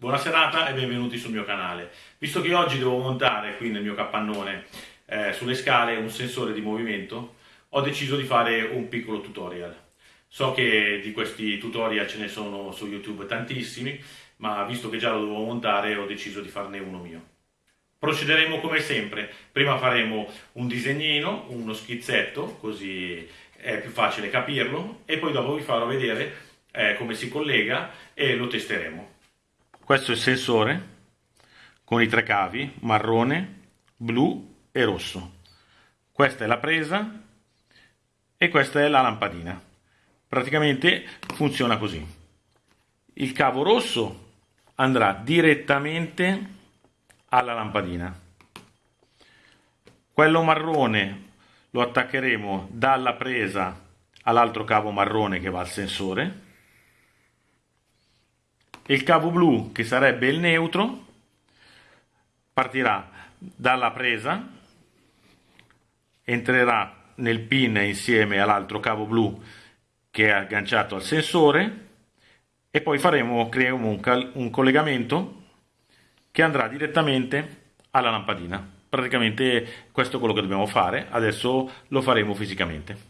Buona serata e benvenuti sul mio canale. Visto che oggi devo montare qui nel mio capannone eh, sulle scale un sensore di movimento, ho deciso di fare un piccolo tutorial. So che di questi tutorial ce ne sono su YouTube tantissimi, ma visto che già lo devo montare ho deciso di farne uno mio. Procederemo come sempre, prima faremo un disegnino, uno schizzetto, così è più facile capirlo, e poi dopo vi farò vedere eh, come si collega e lo testeremo. Questo è il sensore con i tre cavi, marrone, blu e rosso. Questa è la presa e questa è la lampadina. Praticamente funziona così. Il cavo rosso andrà direttamente alla lampadina. Quello marrone lo attaccheremo dalla presa all'altro cavo marrone che va al sensore il cavo blu, che sarebbe il neutro, partirà dalla presa, entrerà nel pin insieme all'altro cavo blu che è agganciato al sensore e poi faremo, creeremo un, un collegamento che andrà direttamente alla lampadina. Praticamente questo è quello che dobbiamo fare, adesso lo faremo fisicamente.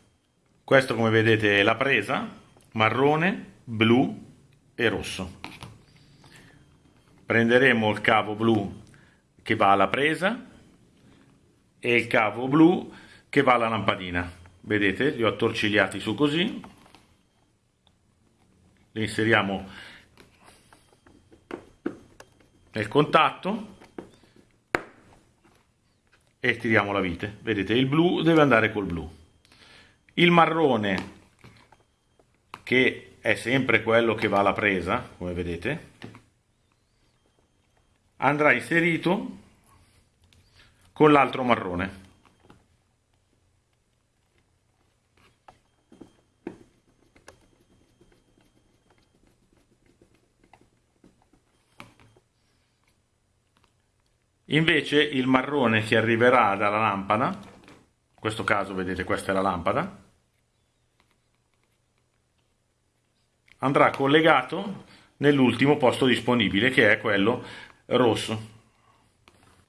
Questo come vedete è la presa, marrone, blu e rosso prenderemo il cavo blu che va alla presa e il cavo blu che va alla lampadina. Vedete? Li ho attorcigliati su così. Li inseriamo nel contatto e tiriamo la vite. Vedete? Il blu deve andare col blu. Il marrone che è sempre quello che va alla presa come vedete andrà inserito con l'altro marrone. Invece il marrone che arriverà dalla lampada, in questo caso vedete questa è la lampada, andrà collegato nell'ultimo posto disponibile che è quello rosso.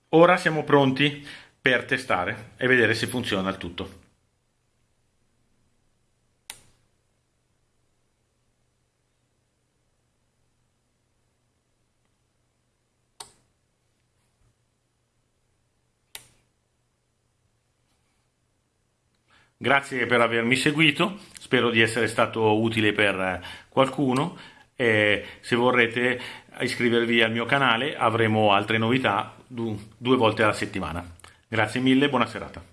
Ora siamo pronti per testare e vedere se funziona il tutto. Grazie per avermi seguito, spero di essere stato utile per qualcuno e se vorrete iscrivervi al mio canale avremo altre novità due volte alla settimana. Grazie mille, buona serata.